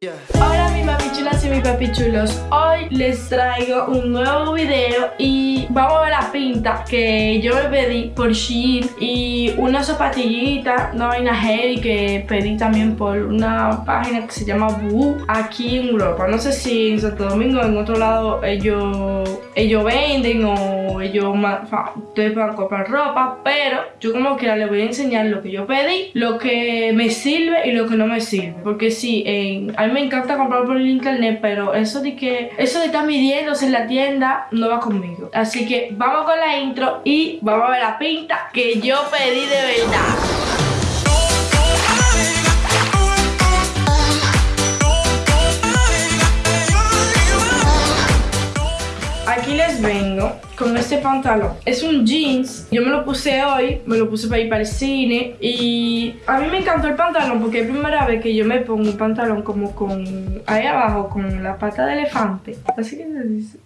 Yeah. Chulas y mi papi chulos Hoy les traigo un nuevo video y vamos a ver la pinta que yo me pedí por Shein Y una zapatillita, una vaina heavy que pedí también por una página que se llama Boo Aquí en Europa, no sé si en Santo Domingo en otro lado ellos, ellos venden o ellos ustedes van a comprar ropa Pero yo como que les voy a enseñar lo que yo pedí, lo que me sirve y lo que no me sirve Porque si en me encanta comprar por el internet, pero eso de que eso de estar midiéndose en la tienda no va conmigo. Así que vamos con la intro y vamos a ver la pinta que yo pedí de verdad. Pantalón. Es un jeans, yo me lo puse hoy, me lo puse para ir para el cine y a mí me encantó el pantalón porque es la primera vez que yo me pongo un pantalón como con ahí abajo, con la pata de elefante. Así que se dice.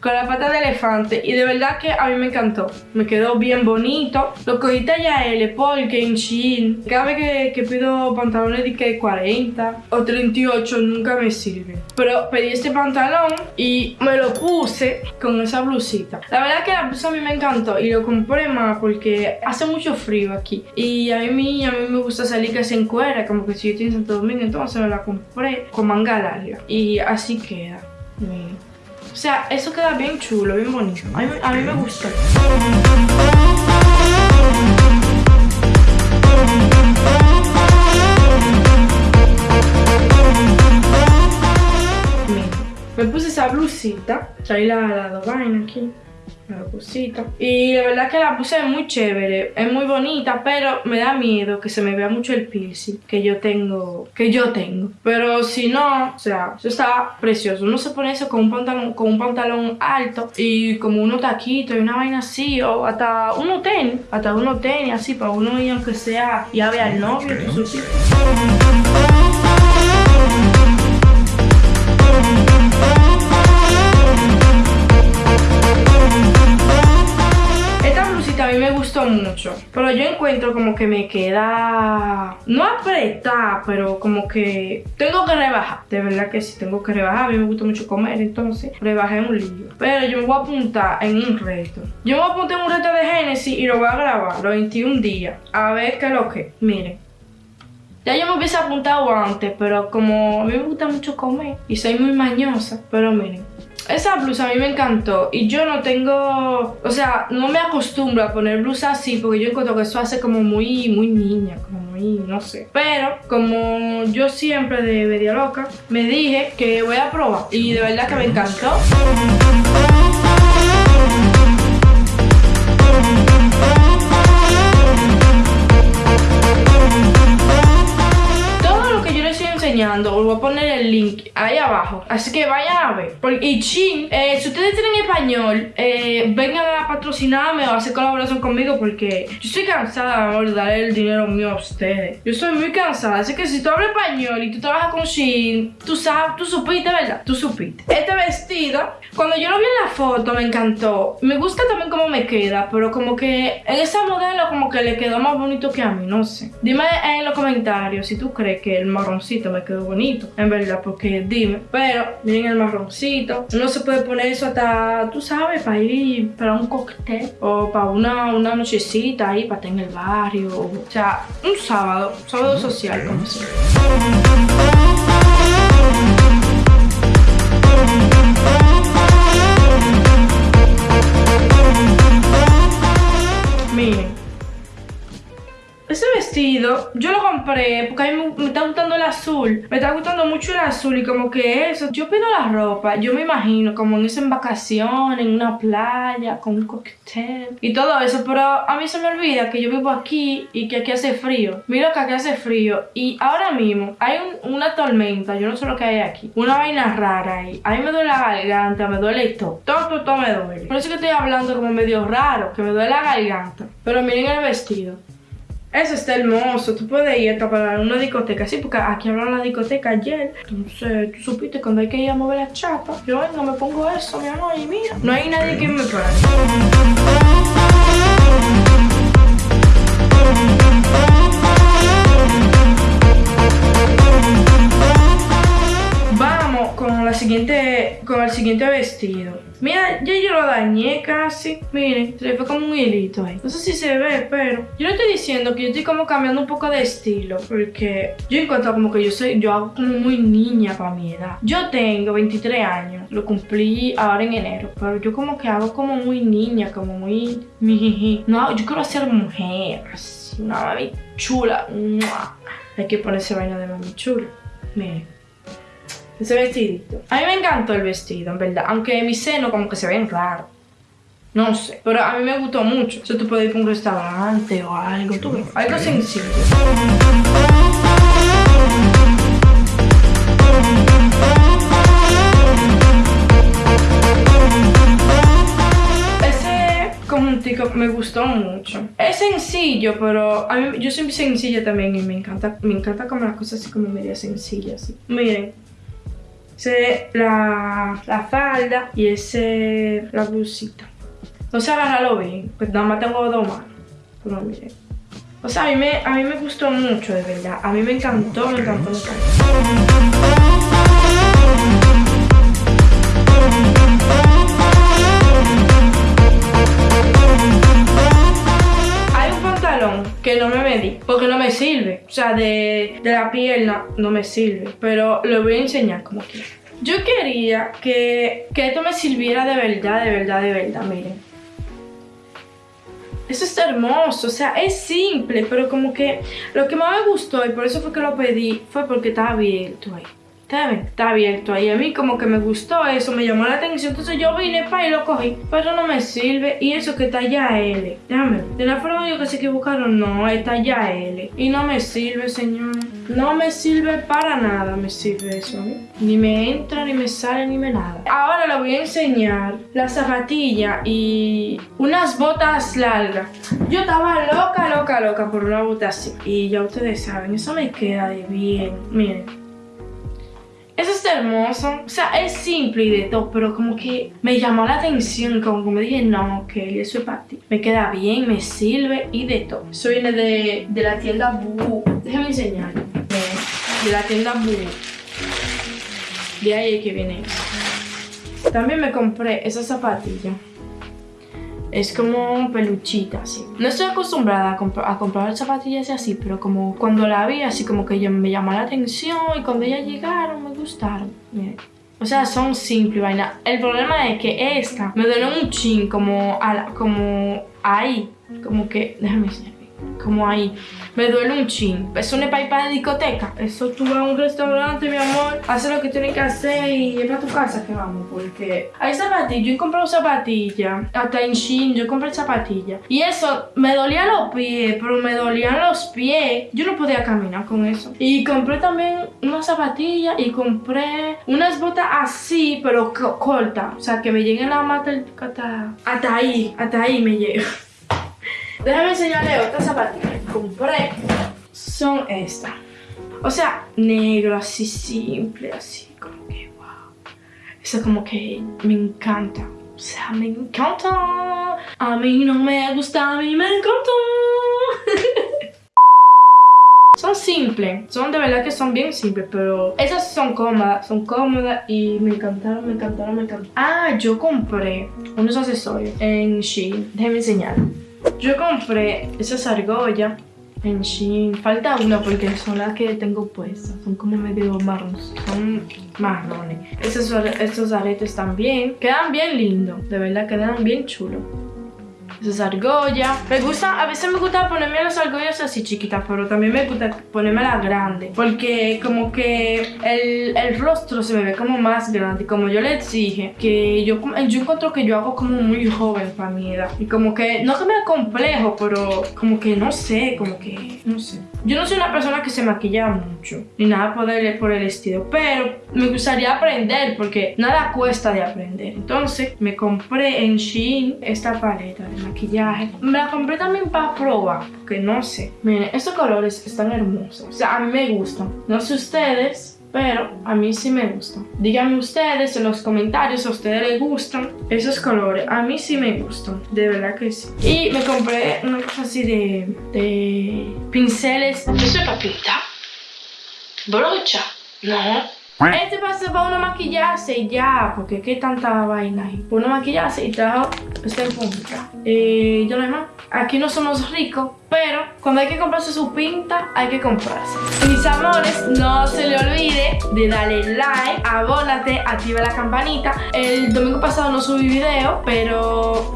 Con la pata de elefante. Y de verdad que a mí me encantó. Me quedó bien bonito. Lo cogí talla L porque en Shein, cada vez que, pido pantalones de que 40 o 38 nunca me sirve. Pero pedí este pantalón y me lo puse con esa blusita. La verdad que la blusa a mí me encantó y lo compré más porque hace mucho frío aquí. Y a mí, a mí me gusta salir que se encuera, como que si yo estoy en Santo Domingo, entonces me la compré con manga larga. Y así queda. O sea, eso queda bien chulo, bien bonito. A mí, me gusta. me puse esa blusita, traí la, la vaina aquí la cosita. Y la verdad que la puse muy chévere, es muy bonita, pero me da miedo que se me vea mucho el piercing que yo tengo, que yo tengo. Pero si no, o sea, eso está precioso. Uno se pone eso con un pantalón, con un pantalón alto y como unos taquitos y una vaina así, o hasta uno tenis, hasta uno tenis así, para uno ir aunque sea ya vea al novio, a mí me gustó mucho. Pero yo encuentro como que me queda... No apretada, pero como que tengo que rebajar. De verdad que sí, tengo que rebajar. A mí me gusta mucho comer, entonces rebajé un lío. Pero yo me voy a apuntar en un reto. Yo me voy a apuntar en un reto de Genesis y lo voy a grabar los 21 días. A ver qué es lo que. Miren. Ya yo me hubiese apuntado antes, pero como a mí me gusta mucho comer y soy muy mañosa, pero miren. Esa blusa a mí me encantó y yo no tengo, o sea, no me acostumbro a poner blusa así porque yo encuentro que eso hace como muy, muy niña, como muy, no sé. Pero como yo siempre de media loca, me dije que voy a probar y de verdad que me encantó. Link ahí abajo. Así que vayan a ver. Y Chin, eh, si ustedes tienen español, eh, vengan a patrocinarme o a hacer colaboración conmigo porque yo estoy cansada de darle el dinero mío a ustedes. Yo estoy muy cansada. Así que si tú hablas español y tú trabajas con Shin, tú sabes, tú supiste, ¿verdad? Tú supiste. Este vestido, cuando yo lo vi en la foto, me encantó. Me gusta también cómo me queda, pero como que en esa modelo como que le quedó más bonito que a mí, no sé. Dime en los comentarios si tú crees que el marroncito me quedó bonito, en verdad, porque dime. Pero miren el marroncito. No se puede poner eso hasta, tú sabes, para ir para un cóctel o para una, una nochecita ahí, para estar en el barrio. O sea, un sábado, sábado social, como se Miren, ese vestido yo lo compré porque a mí me, está gustando el azul. Me está gustando mucho el azul y como que eso. Yo pido la ropa, yo me imagino como en esa en vacaciones, en una playa, con un cóctel y todo eso. Pero a mí se me olvida que yo vivo aquí y que aquí hace frío. Mira que aquí hace frío y ahora mismo hay una tormenta, yo no sé lo que hay aquí. Una vaina rara ahí. A mí me duele la garganta, me duele todo. Todo, todo, todo me duele. Por eso que estoy hablando como medio raro, que me duele la garganta. Pero miren el vestido. Eso está hermoso. Tú puedes ir a para una discoteca. Sí, porque aquí hablaron la discoteca ayer. Entonces, tú supiste cuando hay que ir a mover la chapa. Yo vengo, me pongo eso, mi amor, y mira. No hay nadie que me pare. Con el siguiente vestido. Mira, ya yo lo dañé casi. Miren, se le fue como un hilito ahí. No sé si se ve, pero yo no estoy diciendo que yo estoy como cambiando un poco de estilo, porque yo encuentro como que yo soy, yo hago como muy niña para mi edad. Yo tengo 23 años, lo cumplí ahora en enero, pero yo como que hago como muy niña, como muy... No, yo quiero ser mujer, así, una mami chula. Hay que ponerse vaina de mami chula. Miren. Ese vestidito. A mí me encantó el vestido, en verdad. Aunque mi seno como que se ven raro. No sé. Pero a mí me gustó mucho. O sea, tú puedes ir a un restaurante o algo. Tú, algo sencillo. Ese conjuntico me gustó mucho. Es sencillo, pero a mí, yo soy sencilla también y me encanta, me encanta como las cosas así como media sencillas. Miren, ese la, la falda y ese la blusita. No sé agarrarlo bien, pues nada más tengo dos manos. Pero miren. O sea, a mí, me, a mí me gustó mucho, de verdad. A mí me encantó, me encantó, me encantó. Sea, de, de la pierna no me sirve. Pero lo voy a enseñar como quiera. Yo quería que, que esto me sirviera de verdad, de verdad, de verdad. Miren. Eso es hermoso, o sea, es simple, pero como que lo que más me gustó y por eso fue que lo pedí fue porque estaba abierto ahí. Está abierto ahí. A mí como que me gustó eso, me llamó la atención. Entonces yo vine para y lo cogí. Pero no me sirve. Y eso que ya L. Déjame. De la forma yo que se equivocaron, no, está ya L. Y no me sirve, señor. No me sirve para nada, me sirve eso. ¿eh? Ni me entra, ni me sale, ni me nada. Ahora le voy a enseñar la zapatilla y unas botas largas. Yo estaba loca, loca, loca por una bota así. Y ya ustedes saben, eso me queda de bien. Miren. Eso es hermoso. O sea, es simple y de todo, pero como que me llamó la atención. Como que me dije, no, ok, eso es para ti. Me queda bien, me sirve y de todo. Eso viene de, de la tienda Boo. Déjame enseñarlo. De, la tienda Boo. De ahí es que viene. También me compré esa zapatilla. Es como peluchita, así. No estoy acostumbrada a, comp a, comprar zapatillas así, pero como cuando la vi, así como que me llamó la atención y cuando ellas llegaron me gustaron. Miren. O sea, son simples, vaina. El problema es que esta me duele un chin como, a como ahí. Como que, déjame enseñar como ahí. Me duele un chin. Eso no es para ir para la discoteca. Eso tú vas a un restaurante, mi amor, haces lo que tienes que hacer y es para tu casa que vamos. Porque hay zapatillas. Yo he comprado zapatillas. Hasta en Shein yo compré zapatillas. Y eso, me dolían los pies, pero me dolían los pies. Yo no podía caminar con eso. Y compré también unas zapatillas y compré unas botas así, pero cortas. O sea, que me lleguen la mata hasta, hasta ahí. Hasta ahí me llega. Déjame enseñarle otras zapatillas que compré. Son estas. O sea, negro, así simple, así como que wow. Eso como que me encanta. O sea, me encanta. A mí no me gusta, a mí me encanta. son simples, son de verdad que son bien simples, pero esas son cómodas, son cómodas y me encantaron, me encantaron, me encantaron. Ah, yo compré unos accesorios en Shein, déjenme enseñar. Yo compré esas argollas en Shein. Falta una porque son las que tengo puestas. Son como medio marrones. Son marrones. Esos, estos aretes también. Quedan bien lindos. De verdad quedan bien chulos. Esas argollas. Me gusta, a veces me gusta ponerme las argollas así chiquitas, pero también me gusta ponerme las grandes. Porque como que el, el, rostro se me ve como más grande. Como yo les dije, que yo, yo encuentro que yo hago como muy joven para mi edad. Y como que, no que me complejo, pero como que no sé, como que, no sé. Yo no soy una persona que se maquilla mucho, ni nada por el, por el estilo, pero me gustaría aprender porque nada cuesta de aprender. Entonces me compré en Shein esta paleta de maquillaje. Me la compré también para probar, porque no sé. Miren, estos colores están hermosos. O sea, a mí me gustan. No sé ustedes, pero a mí sí me gustan. Díganme ustedes en los comentarios si a ustedes les gustan esos colores. A mí sí me gustan, de verdad que sí. Y me compré una cosa así de, de pinceles. ¿Eso es papita? ¿Brocha? No. Este pasa para uno maquillarse y ya, porque qué tanta vaina hay. Uno maquillarse y trajo este punta. Eh, yo no hay más. Aquí no somos ricos, pero cuando hay que comprarse su pinta, hay que comprarse. Mis amores, no se le olvide de darle like, abónate, activa la campanita. El domingo pasado no subí video, pero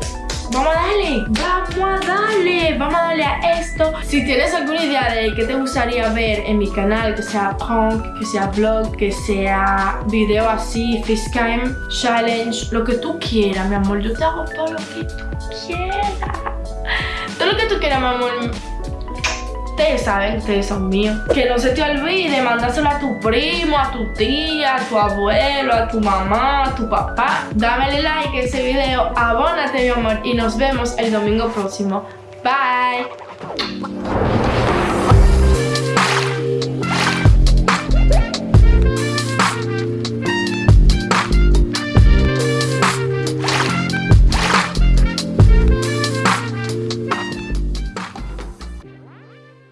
Vamos a darle, vamos a darle, vamos a darle a esto. Si tienes alguna idea de qué te gustaría ver en mi canal, que sea punk, que sea vlog, que sea video así, facecam, challenge, lo que tú quieras, mi amor. Yo te hago todo lo que tú quieras. Todo lo que tú quieras, mi amor. Ustedes saben, ustedes son míos. Que no se te olvide mandárselo a tu primo, a tu tía, a tu abuelo, a tu mamá, a tu papá. Dame like a ese video, abónate mi amor y nos vemos el domingo próximo. Bye.